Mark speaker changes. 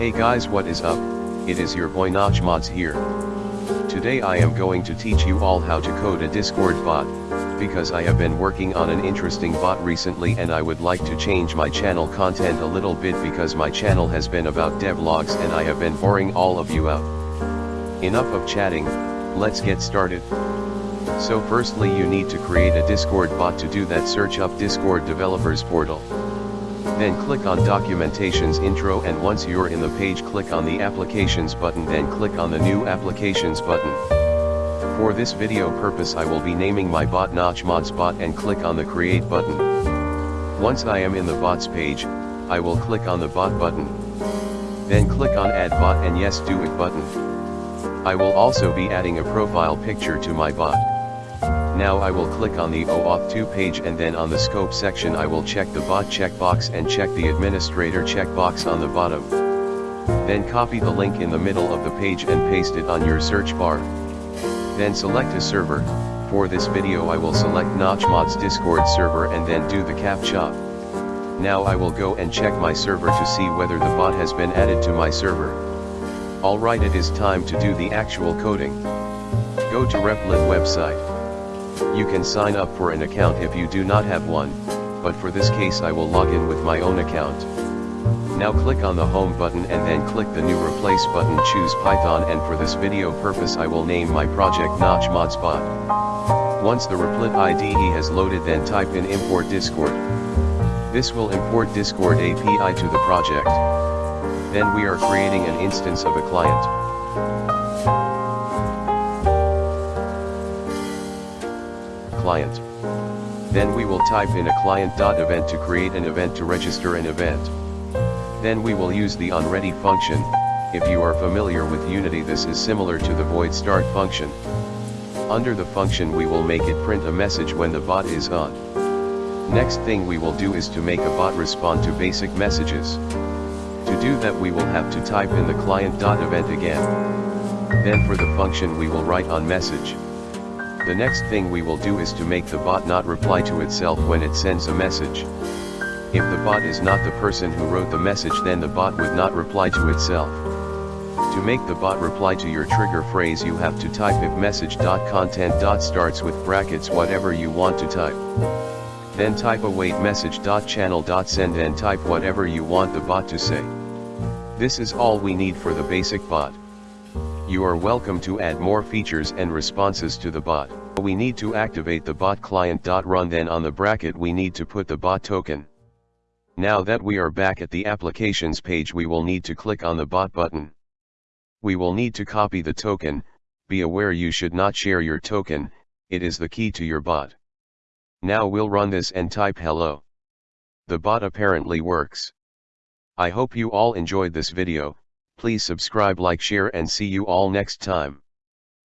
Speaker 1: Hey guys what is up, it is your boy Notch here. Today I am going to teach you all how to code a Discord bot, because I have been working on an interesting bot recently and I would like to change my channel content a little bit because my channel has been about devlogs and I have been boring all of you out. Enough of chatting, let's get started. So firstly you need to create a Discord bot to do that search up Discord developers portal. Then click on Documentations Intro and once you're in the page click on the Applications button then click on the New Applications button. For this video purpose I will be naming my bot Notch Mods bot and click on the Create button. Once I am in the bots page, I will click on the bot button. Then click on Add Bot and Yes Do It button. I will also be adding a profile picture to my bot. Now I will click on the OAuth 2 page and then on the scope section I will check the bot checkbox and check the administrator checkbox on the bottom. Then copy the link in the middle of the page and paste it on your search bar. Then select a server, for this video I will select Notchmod's Discord server and then do the captcha. Now I will go and check my server to see whether the bot has been added to my server. Alright it is time to do the actual coding. Go to Replit website. You can sign up for an account if you do not have one, but for this case I will log in with my own account. Now click on the home button and then click the new repl button choose Python and for this video purpose I will name my project Notch Modspot. Once the Replit IDE has loaded then type in import Discord. This will import Discord API to the project. Then we are creating an instance of a client. Client. Then we will type in a client.event to create an event to register an event. Then we will use the onReady function, if you are familiar with Unity this is similar to the void start function. Under the function we will make it print a message when the bot is on. Next thing we will do is to make a bot respond to basic messages. To do that we will have to type in the client.event again. Then for the function we will write on message. The next thing we will do is to make the bot not reply to itself when it sends a message. If the bot is not the person who wrote the message then the bot would not reply to itself. To make the bot reply to your trigger phrase you have to type if message.content.starts with brackets whatever you want to type. Then type await message.channel.send and type whatever you want the bot to say. This is all we need for the basic bot. You are welcome to add more features and responses to the bot. We need to activate the bot client.run then on the bracket we need to put the bot token. Now that we are back at the applications page we will need to click on the bot button. We will need to copy the token, be aware you should not share your token, it is the key to your bot. Now we'll run this and type hello. The bot apparently works. I hope you all enjoyed this video, Please subscribe like share and see you all next time.